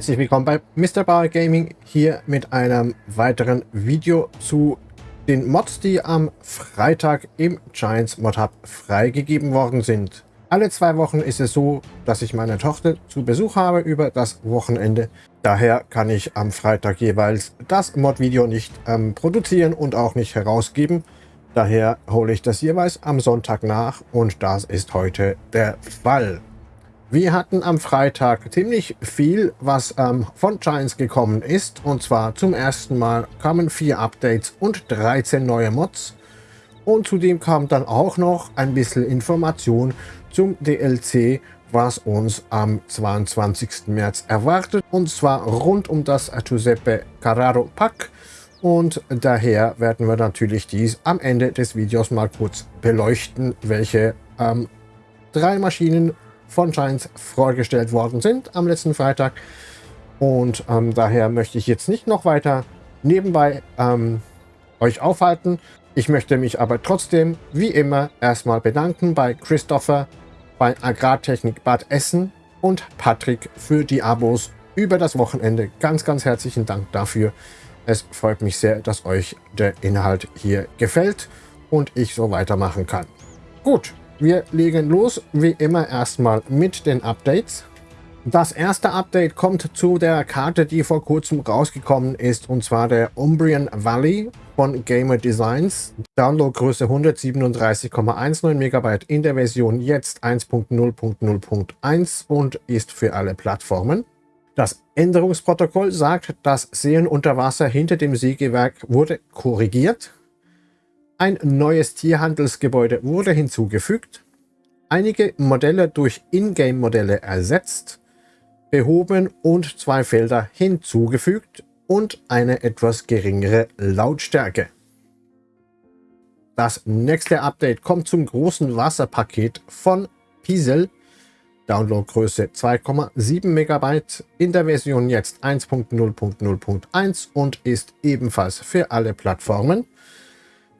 Herzlich willkommen bei Mr. Bar Gaming hier mit einem weiteren Video zu den Mods, die am Freitag im Giants Mod Hub freigegeben worden sind. Alle zwei Wochen ist es so, dass ich meine Tochter zu Besuch habe über das Wochenende. Daher kann ich am Freitag jeweils das Mod-Video nicht ähm, produzieren und auch nicht herausgeben. Daher hole ich das jeweils am Sonntag nach und das ist heute der Fall. Wir hatten am Freitag ziemlich viel, was ähm, von Giants gekommen ist. Und zwar zum ersten Mal kamen vier Updates und 13 neue Mods. Und zudem kam dann auch noch ein bisschen Information zum DLC, was uns am 22. März erwartet. Und zwar rund um das Giuseppe Carraro Pack. Und daher werden wir natürlich dies am Ende des Videos mal kurz beleuchten, welche ähm, drei Maschinen von Giants vorgestellt worden sind am letzten Freitag. Und ähm, daher möchte ich jetzt nicht noch weiter nebenbei ähm, euch aufhalten. Ich möchte mich aber trotzdem, wie immer, erstmal bedanken bei Christopher, bei Agrartechnik Bad Essen und Patrick für die Abos über das Wochenende. Ganz, ganz herzlichen Dank dafür. Es freut mich sehr, dass euch der Inhalt hier gefällt und ich so weitermachen kann. Gut, wir legen los, wie immer erstmal mit den Updates. Das erste Update kommt zu der Karte, die vor kurzem rausgekommen ist, und zwar der Umbrian Valley von Gamer Designs. Downloadgröße 137,19 MB in der Version jetzt 1.0.0.1 und ist für alle Plattformen. Das Änderungsprotokoll sagt, das Seen unter Wasser hinter dem Sägewerk wurde korrigiert. Ein neues Tierhandelsgebäude wurde hinzugefügt, einige Modelle durch Ingame-Modelle ersetzt, behoben und zwei Felder hinzugefügt und eine etwas geringere Lautstärke. Das nächste Update kommt zum großen Wasserpaket von Piesel. Downloadgröße 2,7 MB in der Version jetzt 1.0.0.1 und ist ebenfalls für alle Plattformen.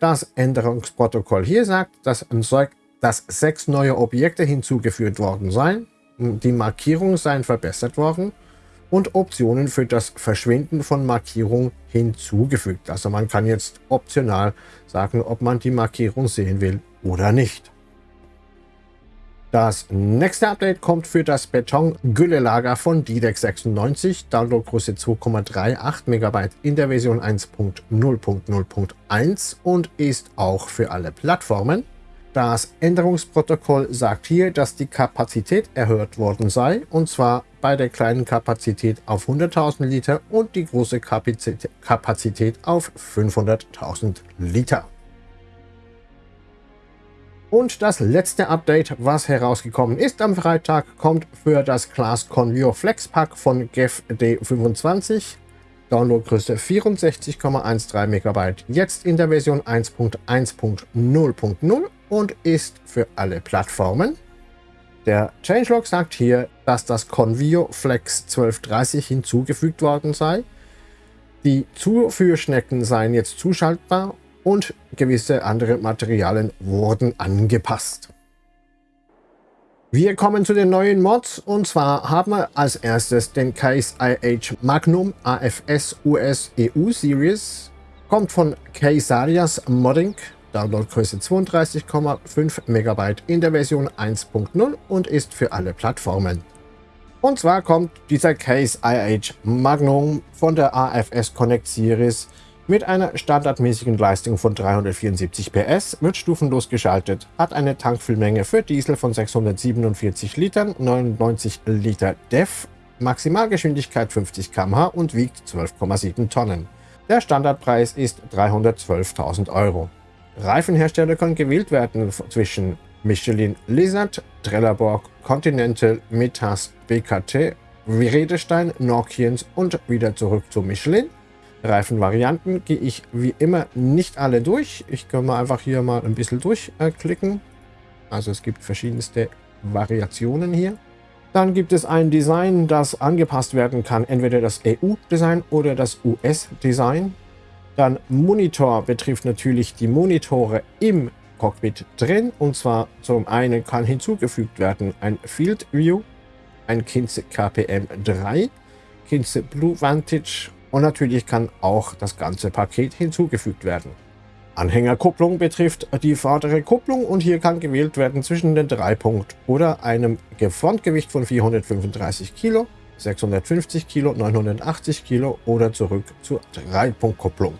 Das Änderungsprotokoll hier sagt, dass, dass sechs neue Objekte hinzugefügt worden seien, die Markierungen seien verbessert worden und Optionen für das Verschwinden von Markierungen hinzugefügt. Also man kann jetzt optional sagen, ob man die Markierung sehen will oder nicht. Das nächste Update kommt für das Beton-Güllelager von DDEX 96, Downloadgröße 2,38 MB in der Version 1.0.0.1 und ist auch für alle Plattformen. Das Änderungsprotokoll sagt hier, dass die Kapazität erhöht worden sei, und zwar bei der kleinen Kapazität auf 100.000 Liter und die große Kapazität auf 500.000 Liter. Und das letzte Update, was herausgekommen ist am Freitag, kommt für das Class Convio Flex Pack von GEF D25. Downloadgröße 64,13 MB, jetzt in der Version 1.1.0.0 und ist für alle Plattformen. Der Changelog sagt hier, dass das Convio Flex 1230 hinzugefügt worden sei. Die Zuführschnecken seien jetzt zuschaltbar und gewisse andere Materialien wurden angepasst. Wir kommen zu den neuen Mods und zwar haben wir als erstes den Case IH Magnum AFS US EU Series. Kommt von Caesarias Modding, Downloadgröße 32,5 MB in der Version 1.0 und ist für alle Plattformen. Und zwar kommt dieser Case IH Magnum von der AFS Connect Series mit einer standardmäßigen Leistung von 374 PS wird stufenlos geschaltet, hat eine Tankfüllmenge für Diesel von 647 Litern, 99 Liter DEF, Maximalgeschwindigkeit 50 km/h und wiegt 12,7 Tonnen. Der Standardpreis ist 312.000 Euro. Reifenhersteller können gewählt werden zwischen Michelin Lizard, Trelleborg, Continental, Metas, BKT, Redestein, Nokians und wieder zurück zu Michelin. Reifenvarianten gehe ich wie immer nicht alle durch. Ich kann mal einfach hier mal ein bisschen durchklicken. Also es gibt verschiedenste Variationen hier. Dann gibt es ein Design, das angepasst werden kann, entweder das EU-Design oder das US-Design. Dann Monitor betrifft natürlich die Monitore im Cockpit drin. Und zwar zum einen kann hinzugefügt werden ein Field View, ein Kinze KPM 3, Kinze Blue Vantage und natürlich kann auch das ganze Paket hinzugefügt werden. Anhängerkupplung betrifft die vordere Kupplung und hier kann gewählt werden zwischen den 3-Punkt oder einem Frontgewicht von 435 Kilo, 650 Kilo, 980 Kilo oder zurück zur 3-Punkt-Kupplung.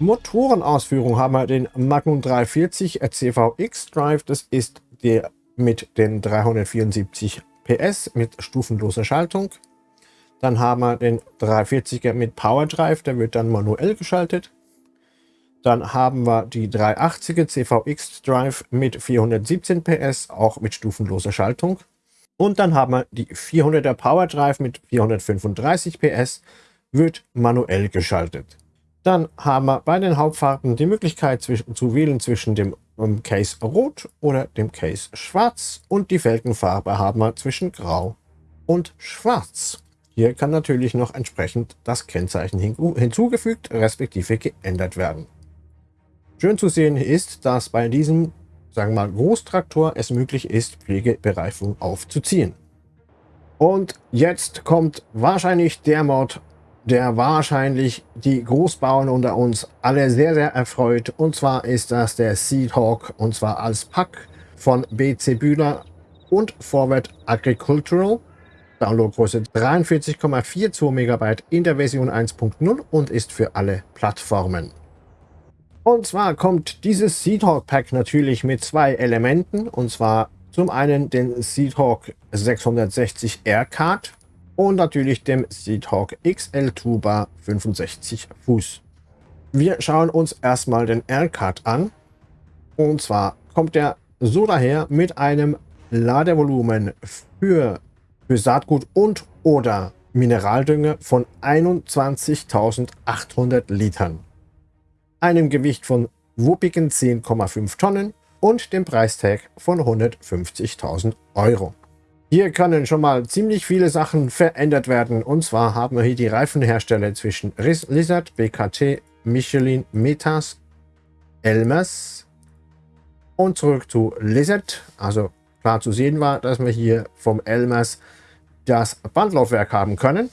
Motorenausführung haben wir den Magnum 340 CVX Drive. Das ist der mit den 374 PS mit stufenloser Schaltung. Dann haben wir den 340er mit Power Drive, der wird dann manuell geschaltet. Dann haben wir die 380er CVX Drive mit 417 PS, auch mit stufenloser Schaltung. Und dann haben wir die 400er Power Drive mit 435 PS, wird manuell geschaltet. Dann haben wir bei den Hauptfarben die Möglichkeit zu wählen zwischen dem um, Case Rot oder dem Case Schwarz und die Felgenfarbe haben wir zwischen Grau und Schwarz. Hier kann natürlich noch entsprechend das Kennzeichen hinzugefügt respektive geändert werden. Schön zu sehen ist, dass bei diesem, sagen wir mal, Großtraktor es möglich ist, Pflegebereifung aufzuziehen. Und jetzt kommt wahrscheinlich der Mod, der wahrscheinlich die Großbauern unter uns alle sehr, sehr erfreut. Und zwar ist das der Seedhawk und zwar als Pack von BC Bühler und Forward Agricultural. Downloadgröße 43,42 MB in der Version 1.0 und ist für alle Plattformen. Und zwar kommt dieses Seedhawk Pack natürlich mit zwei Elementen. Und zwar zum einen den Seedhawk 660 Air Card und natürlich dem Seedhawk XL Tuba 65 Fuß. Wir schauen uns erstmal den Air Card an. Und zwar kommt er so daher mit einem Ladevolumen für, für Saatgut und oder Mineraldünger von 21.800 Litern einem Gewicht von wuppigen 10,5 Tonnen und dem Preistag von 150.000 Euro. Hier können schon mal ziemlich viele Sachen verändert werden. Und zwar haben wir hier die Reifenhersteller zwischen Lizard, BKT, Michelin, Metas, Elmers und zurück zu Lizard. Also klar zu sehen war, dass wir hier vom Elmers das Bandlaufwerk haben können.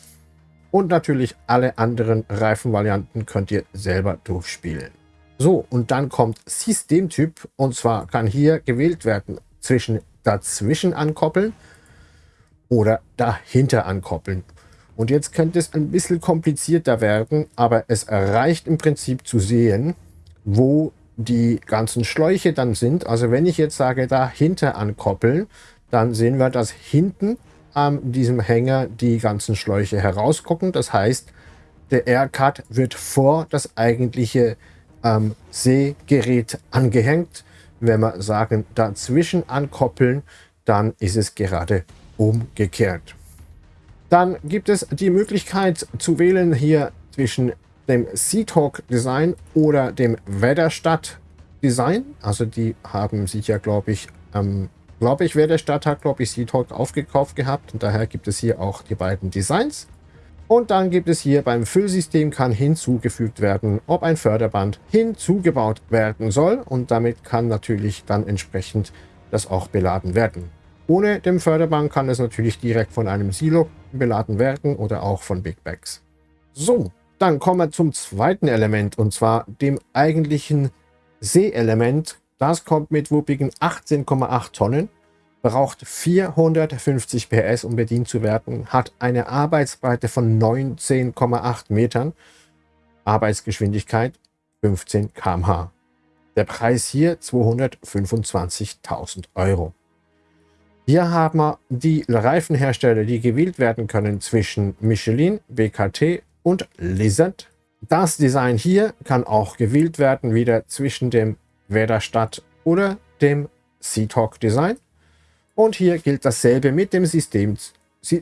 Und natürlich alle anderen Reifenvarianten könnt ihr selber durchspielen. So, und dann kommt Systemtyp. Und zwar kann hier gewählt werden zwischen dazwischen ankoppeln oder dahinter ankoppeln. Und jetzt könnte es ein bisschen komplizierter werden, aber es reicht im Prinzip zu sehen, wo die ganzen Schläuche dann sind. Also wenn ich jetzt sage, dahinter ankoppeln, dann sehen wir, dass hinten an diesem Hänger die ganzen Schläuche herausgucken. Das heißt, der Aircut wird vor das eigentliche ähm, Seegerät angehängt. Wenn wir sagen, dazwischen ankoppeln, dann ist es gerade umgekehrt. Dann gibt es die Möglichkeit zu wählen hier zwischen dem Seahawk Design oder dem Wetterstadt Design. Also die haben sich ja, glaube ich, ähm, glaube ich, wer der Stadt hat, glaube ich, Seatalk aufgekauft gehabt. Und daher gibt es hier auch die beiden Designs. Und dann gibt es hier beim Füllsystem kann hinzugefügt werden, ob ein Förderband hinzugebaut werden soll. Und damit kann natürlich dann entsprechend das auch beladen werden. Ohne dem Förderband kann es natürlich direkt von einem Silo beladen werden oder auch von Big Bags. So, dann kommen wir zum zweiten Element und zwar dem eigentlichen Seeelement das kommt mit wuppigen 18,8 Tonnen, braucht 450 PS, um bedient zu werden, hat eine Arbeitsbreite von 19,8 Metern, Arbeitsgeschwindigkeit 15 km/h. Der Preis hier 225.000 Euro. Hier haben wir die Reifenhersteller, die gewählt werden können zwischen Michelin, BKT und Lizard. Das Design hier kann auch gewählt werden, wieder zwischen dem Werderstadt oder dem Seatalk Design. Und hier gilt dasselbe mit dem, System,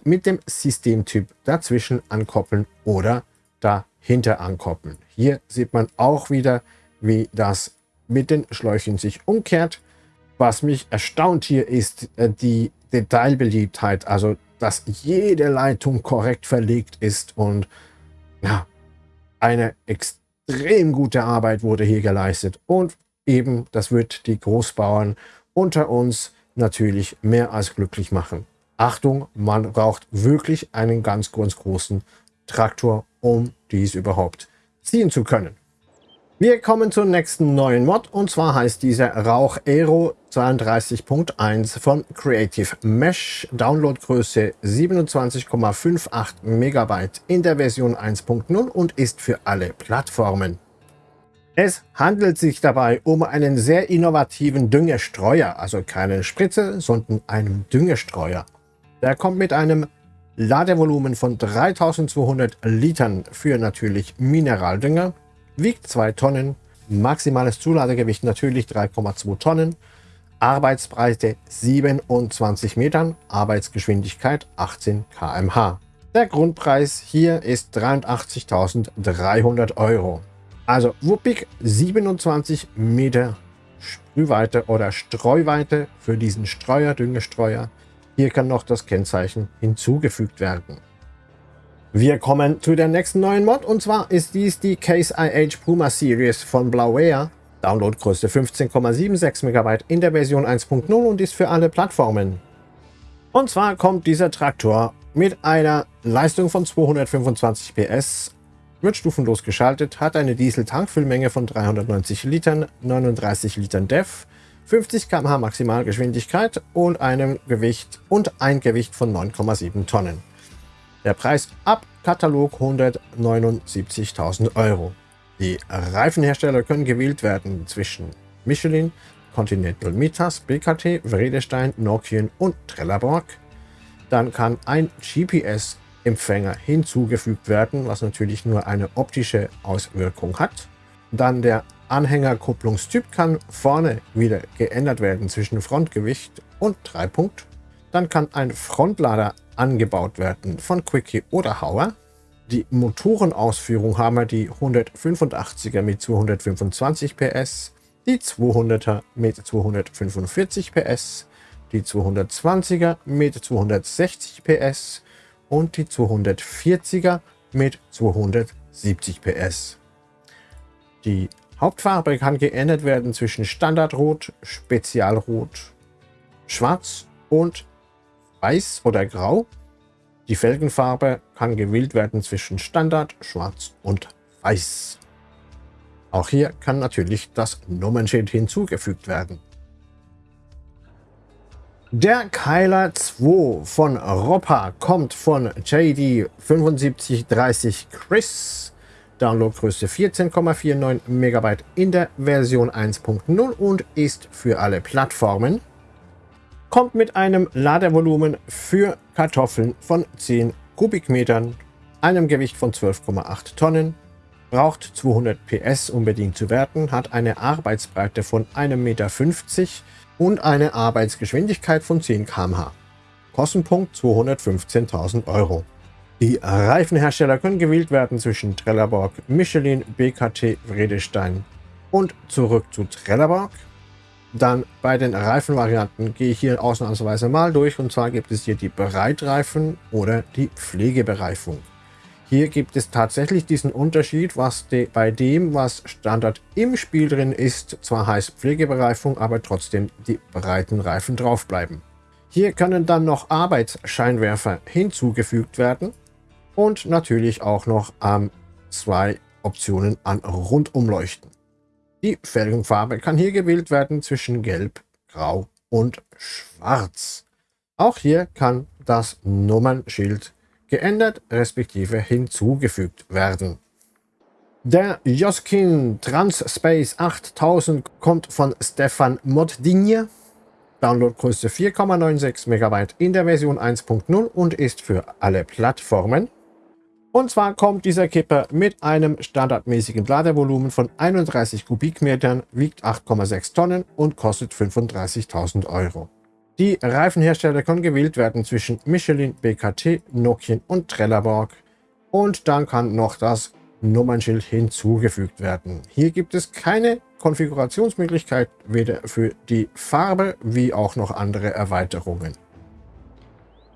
mit dem Systemtyp dazwischen ankoppeln oder dahinter ankoppeln. Hier sieht man auch wieder, wie das mit den Schläuchen sich umkehrt. Was mich erstaunt hier ist äh, die Detailbeliebtheit, also dass jede Leitung korrekt verlegt ist und ja, eine extrem gute Arbeit wurde hier geleistet. Und eben, das wird die Großbauern unter uns natürlich mehr als glücklich machen. Achtung, man braucht wirklich einen ganz, ganz großen Traktor, um dies überhaupt ziehen zu können. Wir kommen zur nächsten neuen Mod und zwar heißt diese Rauch Aero 32.1 von Creative Mesh, Downloadgröße 27,58 Megabyte in der Version 1.0 und ist für alle Plattformen. Es handelt sich dabei um einen sehr innovativen Düngestreuer, also keine Spritze, sondern einen Düngestreuer. Der kommt mit einem Ladevolumen von 3200 Litern für natürlich Mineraldünger, wiegt 2 Tonnen, maximales Zuladegewicht natürlich 3,2 Tonnen, Arbeitsbreite 27 Metern, Arbeitsgeschwindigkeit 18 km/h. Der Grundpreis hier ist 83.300 Euro. Also wuppig 27 Meter Sprühweite oder Streuweite für diesen Streuer, Düngestreuer. Hier kann noch das Kennzeichen hinzugefügt werden. Wir kommen zu der nächsten neuen Mod und zwar ist dies die Case IH Puma Series von Blauware. Downloadgröße 15,76 MB in der Version 1.0 und ist für alle Plattformen. Und zwar kommt dieser Traktor mit einer Leistung von 225 PS, wird stufenlos geschaltet, hat eine Diesel-Tankfüllmenge von 390 Litern, 39 Litern DEF, 50 km/h Maximalgeschwindigkeit und einem Gewicht und ein Gewicht von 9,7 Tonnen. Der Preis ab Katalog 179.000 Euro. Die Reifenhersteller können gewählt werden zwischen Michelin, Continental Mitas, BKT, Vredestein, Nokian und Trelleborg. Dann kann ein GPS-Empfänger hinzugefügt werden, was natürlich nur eine optische Auswirkung hat. Dann der Anhängerkupplungstyp kann vorne wieder geändert werden zwischen Frontgewicht und Dreipunkt. Dann kann ein Frontlader angebaut werden von Quickie oder Hauer. Die Motorenausführung haben wir die 185er mit 225 PS, die 200er mit 245 PS, die 220er mit 260 PS und die 240er mit 270 PS. Die Hauptfarbe kann geändert werden zwischen Standardrot, Spezialrot, Schwarz und Weiß oder Grau. Die Felgenfarbe kann gewählt werden zwischen Standard, Schwarz und Weiß. Auch hier kann natürlich das Nummernschild hinzugefügt werden. Der Keiler 2 von Roppa kommt von JD 7530 Chris. Downloadgröße 14,49 MB in der Version 1.0 und ist für alle Plattformen kommt mit einem Ladevolumen für Kartoffeln von 10 Kubikmetern, einem Gewicht von 12,8 Tonnen, braucht 200 PS, um bedient zu werden, hat eine Arbeitsbreite von 1,50 Meter und eine Arbeitsgeschwindigkeit von 10 km/h. Kostenpunkt 215.000 Euro. Die Reifenhersteller können gewählt werden zwischen Trelleborg, Michelin, BKT, Vredestein und zurück zu Trelleborg. Dann bei den Reifenvarianten gehe ich hier ausnahmsweise mal durch. Und zwar gibt es hier die Bereitreifen oder die Pflegebereifung. Hier gibt es tatsächlich diesen Unterschied, was de, bei dem, was Standard im Spiel drin ist, zwar heißt Pflegebereifung, aber trotzdem die breiten Reifen drauf bleiben. Hier können dann noch Arbeitsscheinwerfer hinzugefügt werden und natürlich auch noch ähm, zwei Optionen an Rundumleuchten. Die Felgenfarbe kann hier gewählt werden zwischen Gelb, Grau und Schwarz. Auch hier kann das Nummernschild geändert respektive hinzugefügt werden. Der Joskin Transspace 8000 kommt von Stefan Moddigne. Downloadgröße 4,96 MB in der Version 1.0 und ist für alle Plattformen. Und zwar kommt dieser Kipper mit einem standardmäßigen Ladevolumen von 31 Kubikmetern, wiegt 8,6 Tonnen und kostet 35.000 Euro. Die Reifenhersteller können gewählt werden zwischen Michelin, BKT, Nokian und Trelleborg. Und dann kann noch das Nummernschild hinzugefügt werden. Hier gibt es keine Konfigurationsmöglichkeit, weder für die Farbe wie auch noch andere Erweiterungen.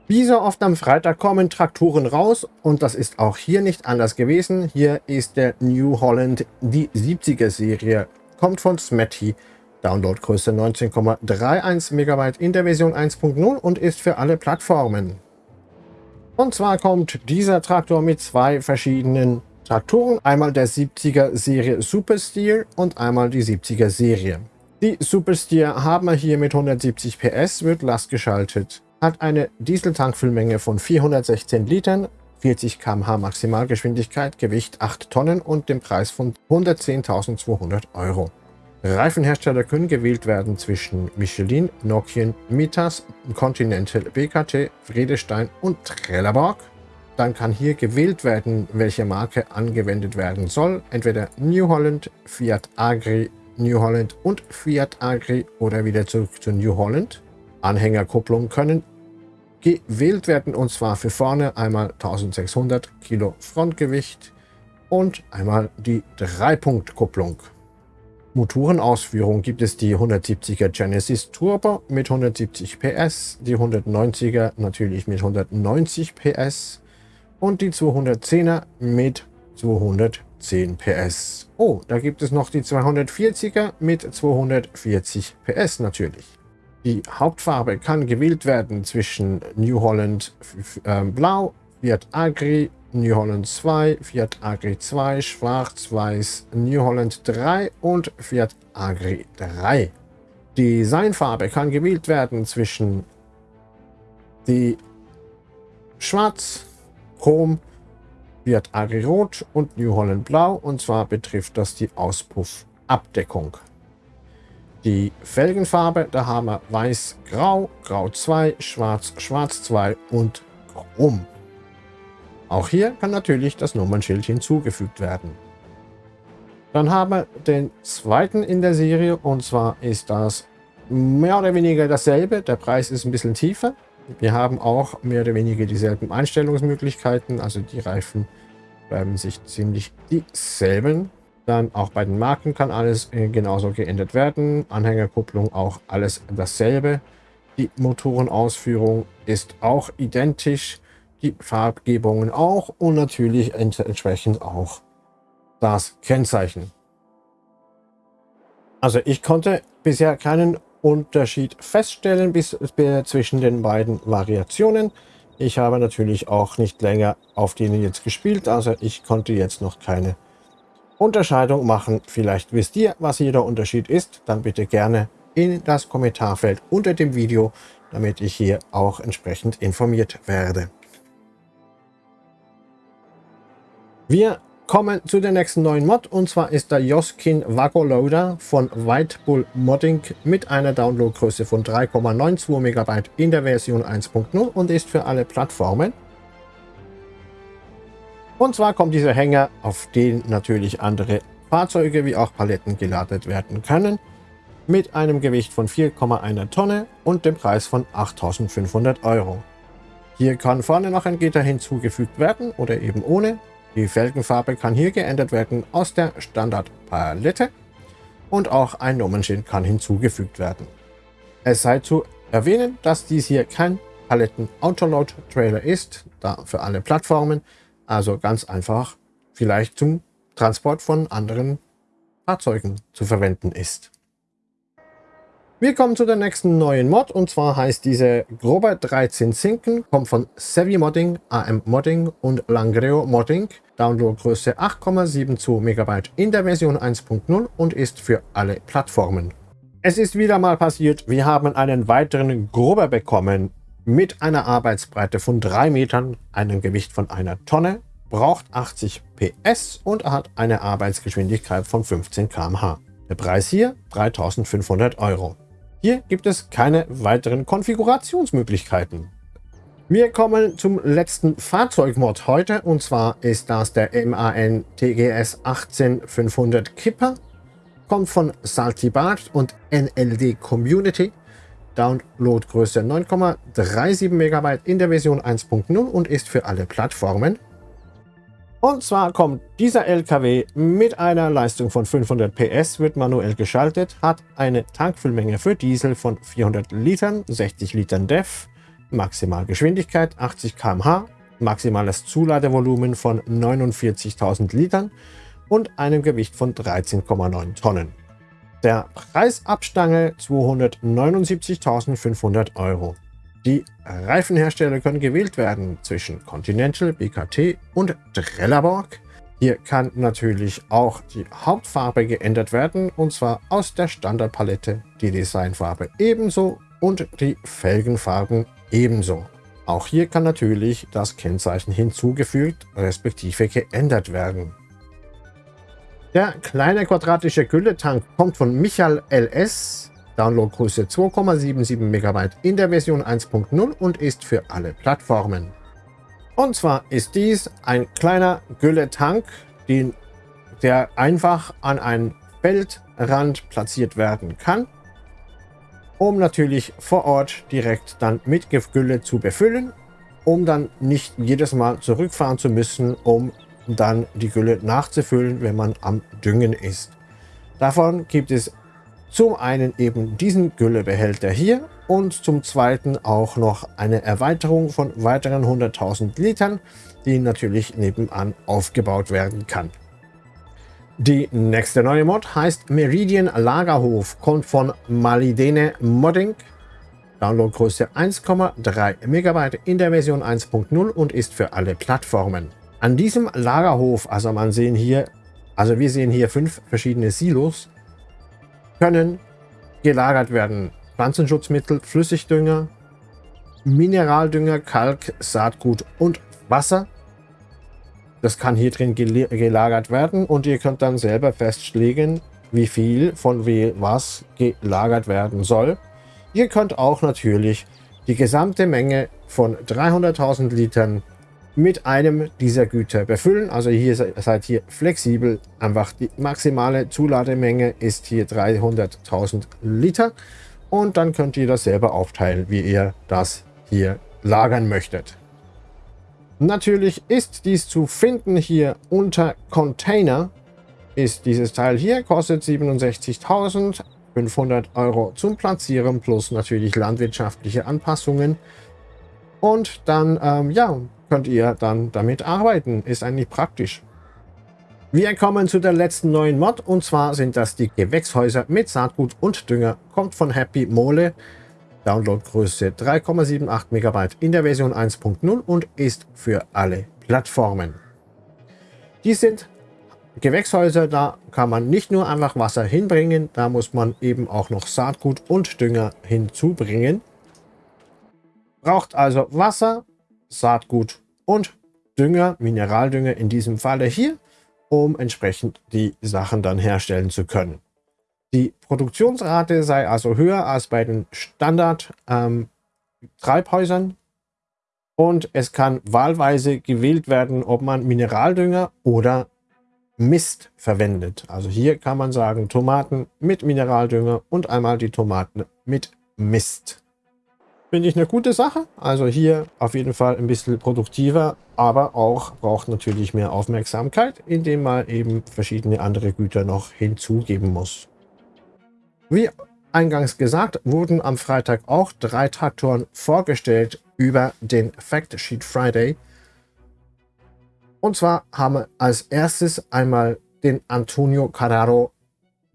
Wie so oft am Freitag kommen Traktoren raus und das ist auch hier nicht anders gewesen. Hier ist der New Holland, die 70er Serie, kommt von Smetty Downloadgröße 19,31 MB in der Version 1.0 und ist für alle Plattformen. Und zwar kommt dieser Traktor mit zwei verschiedenen Traktoren, einmal der 70er Serie Super Steer und einmal die 70er Serie. Die Super Steer haben wir hier mit 170 PS, wird lastgeschaltet, hat eine Dieseltankfüllmenge von 416 Litern, 40 km/h Maximalgeschwindigkeit, Gewicht 8 Tonnen und den Preis von 110.200 Euro. Reifenhersteller können gewählt werden zwischen Michelin, Nokian, Mitas, Continental, BKT, Friedestein und Trelleborg. Dann kann hier gewählt werden, welche Marke angewendet werden soll. Entweder New Holland, Fiat Agri, New Holland und Fiat Agri oder wieder zurück zu New Holland. Anhängerkupplungen können gewählt werden und zwar für vorne einmal 1600 Kilo Frontgewicht und einmal die Dreipunktkupplung. Motorenausführung gibt es die 170er Genesis Turbo mit 170 PS, die 190er natürlich mit 190 PS und die 210er mit 210 PS. Oh, da gibt es noch die 240er mit 240 PS natürlich. Die Hauptfarbe kann gewählt werden zwischen New Holland äh, Blau, Fiat Agri, New Holland 2, Fiat Agri 2, Schwarz-Weiß, New Holland 3 und Fiat Agri 3. Die Designfarbe kann gewählt werden zwischen die Schwarz, Chrom, Fiat Agri Rot und New Holland Blau und zwar betrifft das die Auspuffabdeckung. Die Felgenfarbe, da haben wir Weiß, Grau, Grau 2, Schwarz, Schwarz 2 und Chrom. Auch hier kann natürlich das Nummernschild hinzugefügt werden. Dann haben wir den zweiten in der Serie und zwar ist das mehr oder weniger dasselbe. Der Preis ist ein bisschen tiefer. Wir haben auch mehr oder weniger dieselben Einstellungsmöglichkeiten, also die Reifen bleiben sich ziemlich dieselben. Dann auch bei den Marken kann alles äh, genauso geändert werden. Anhängerkupplung auch alles dasselbe. Die Motorenausführung ist auch identisch Farbgebungen auch und natürlich entsprechend auch das Kennzeichen. Also ich konnte bisher keinen Unterschied feststellen bis, zwischen den beiden Variationen. Ich habe natürlich auch nicht länger auf denen jetzt gespielt, also ich konnte jetzt noch keine Unterscheidung machen. Vielleicht wisst ihr, was hier der Unterschied ist, dann bitte gerne in das Kommentarfeld unter dem Video, damit ich hier auch entsprechend informiert werde. Wir kommen zu der nächsten neuen Mod und zwar ist der Joskin Vago Loader von White Bull Modding mit einer Downloadgröße von 3,92 MB in der Version 1.0 und ist für alle Plattformen. Und zwar kommt dieser Hänger, auf den natürlich andere Fahrzeuge wie auch Paletten geladen werden können, mit einem Gewicht von 4,1 Tonne und dem Preis von 8.500 Euro. Hier kann vorne noch ein Gitter hinzugefügt werden oder eben ohne. Die Felgenfarbe kann hier geändert werden aus der Standardpalette und auch ein Nummernschild kann hinzugefügt werden. Es sei zu erwähnen, dass dies hier kein Paletten-Autoload-Trailer ist, da für alle Plattformen, also ganz einfach vielleicht zum Transport von anderen Fahrzeugen zu verwenden ist. Wir kommen zu der nächsten neuen Mod und zwar heißt diese Grober 13 Zinken, kommt von Savvy Modding, AM Modding und Langreo Modding. Downloadgröße 8,72 MB in der Version 1.0 und ist für alle Plattformen. Es ist wieder mal passiert, wir haben einen weiteren Grober bekommen mit einer Arbeitsbreite von 3 Metern, einem Gewicht von einer Tonne, braucht 80 PS und hat eine Arbeitsgeschwindigkeit von 15 km/h. Der Preis hier 3500 Euro. Hier gibt es keine weiteren Konfigurationsmöglichkeiten. Wir kommen zum letzten Fahrzeugmod heute und zwar ist das der MAN TGS 18500 Kipper. Kommt von Saltibart und NLD Community. Downloadgröße 9,37 MB in der Version 1.0 und ist für alle Plattformen. Und zwar kommt dieser LKW mit einer Leistung von 500 PS, wird manuell geschaltet, hat eine Tankfüllmenge für Diesel von 400 Litern, 60 Litern DEF, Maximalgeschwindigkeit 80 km/h, maximales Zuladevolumen von 49.000 Litern und einem Gewicht von 13,9 Tonnen. Der Preisabstange 279.500 Euro. Die Reifenhersteller können gewählt werden zwischen Continental, BKT und Trelleborg. Hier kann natürlich auch die Hauptfarbe geändert werden und zwar aus der Standardpalette die Designfarbe ebenso und die Felgenfarben ebenso. Auch hier kann natürlich das Kennzeichen hinzugefügt respektive geändert werden. Der kleine quadratische Gülletank kommt von Michael LS, Downloadgröße 2,77 MB in der Version 1.0 und ist für alle Plattformen. Und zwar ist dies ein kleiner Gülletank, den, der einfach an einen Feldrand platziert werden kann, um natürlich vor Ort direkt dann mit Gülle zu befüllen, um dann nicht jedes Mal zurückfahren zu müssen, um dann die Gülle nachzufüllen, wenn man am Düngen ist. Davon gibt es zum einen eben diesen Güllebehälter hier und zum zweiten auch noch eine Erweiterung von weiteren 100.000 Litern, die natürlich nebenan aufgebaut werden kann. Die nächste neue Mod heißt Meridian Lagerhof, kommt von Malidene Modding, Downloadgröße 1,3 MB in der Version 1.0 und ist für alle Plattformen. An diesem Lagerhof, also man sehen hier, also wir sehen hier fünf verschiedene Silos, können gelagert werden Pflanzenschutzmittel, Flüssigdünger, Mineraldünger, Kalk, Saatgut und Wasser. Das kann hier drin gelagert werden und ihr könnt dann selber festlegen, wie viel von was gelagert werden soll. Ihr könnt auch natürlich die gesamte Menge von 300.000 Litern mit einem dieser Güter befüllen. Also hier seid ihr flexibel. Einfach die maximale Zulademenge ist hier 300.000 Liter und dann könnt ihr das selber aufteilen, wie ihr das hier lagern möchtet. Natürlich ist dies zu finden hier unter Container. Ist dieses Teil hier, kostet 67.500 Euro zum Platzieren plus natürlich landwirtschaftliche Anpassungen. Und dann, ähm, ja, könnt ihr dann damit arbeiten. Ist eigentlich praktisch. Wir kommen zu der letzten neuen Mod und zwar sind das die Gewächshäuser mit Saatgut und Dünger. Kommt von Happy Mole. Downloadgröße 3,78 MB in der Version 1.0 und ist für alle Plattformen. Die sind Gewächshäuser, da kann man nicht nur einfach Wasser hinbringen, da muss man eben auch noch Saatgut und Dünger hinzubringen. Braucht also Wasser, Saatgut und Dünger, Mineraldünger in diesem Falle hier um entsprechend die Sachen dann herstellen zu können. Die Produktionsrate sei also höher als bei den Standard-Treibhäusern ähm, und es kann wahlweise gewählt werden, ob man Mineraldünger oder Mist verwendet. Also hier kann man sagen Tomaten mit Mineraldünger und einmal die Tomaten mit Mist. Finde ich eine gute Sache. Also hier auf jeden Fall ein bisschen produktiver, aber auch braucht natürlich mehr Aufmerksamkeit, indem man eben verschiedene andere Güter noch hinzugeben muss. Wie eingangs gesagt, wurden am Freitag auch drei Traktoren vorgestellt über den Fact Sheet Friday. Und zwar haben wir als erstes einmal den Antonio Carraro,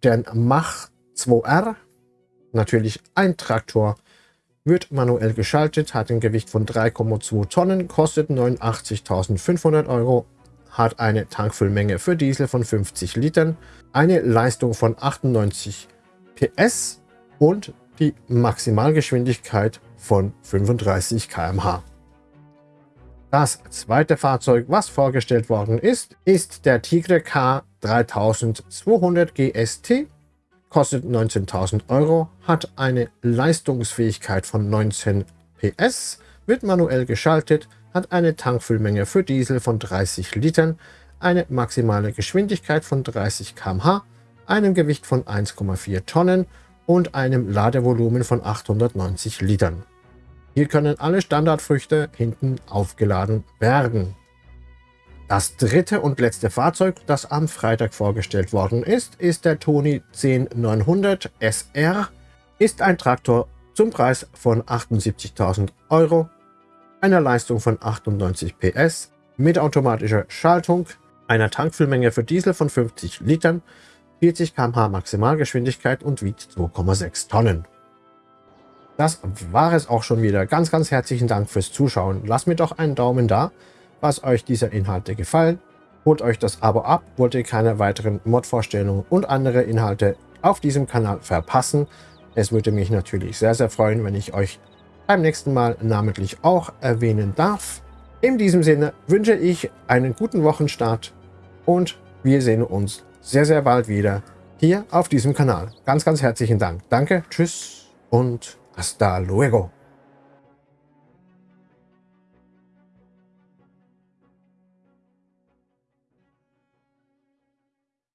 den Mach 2R, natürlich ein Traktor wird manuell geschaltet, hat ein Gewicht von 3,2 Tonnen, kostet 89.500 Euro, hat eine Tankfüllmenge für Diesel von 50 Litern, eine Leistung von 98 PS und die Maximalgeschwindigkeit von 35 km/h. Das zweite Fahrzeug, was vorgestellt worden ist, ist der Tigre K 3200 GST kostet 19.000 Euro, hat eine Leistungsfähigkeit von 19 PS, wird manuell geschaltet, hat eine Tankfüllmenge für Diesel von 30 Litern, eine maximale Geschwindigkeit von 30 km/h, einem Gewicht von 1,4 Tonnen und einem Ladevolumen von 890 Litern. Hier können alle Standardfrüchte hinten aufgeladen werden. Das dritte und letzte Fahrzeug, das am Freitag vorgestellt worden ist, ist der Toni 10900 SR. Ist ein Traktor zum Preis von 78.000 Euro, einer Leistung von 98 PS, mit automatischer Schaltung, einer Tankfüllmenge für Diesel von 50 Litern, 40 km/h Maximalgeschwindigkeit und wiegt 2,6 Tonnen. Das war es auch schon wieder. Ganz, ganz herzlichen Dank fürs Zuschauen. Lasst mir doch einen Daumen da, was euch diese Inhalte gefallen. Holt euch das Abo ab, wollt ihr keine weiteren Mod-Vorstellungen und andere Inhalte auf diesem Kanal verpassen. Es würde mich natürlich sehr, sehr freuen, wenn ich euch beim nächsten Mal namentlich auch erwähnen darf. In diesem Sinne wünsche ich einen guten Wochenstart und wir sehen uns sehr, sehr bald wieder hier auf diesem Kanal. Ganz, ganz herzlichen Dank. Danke, tschüss und hasta luego.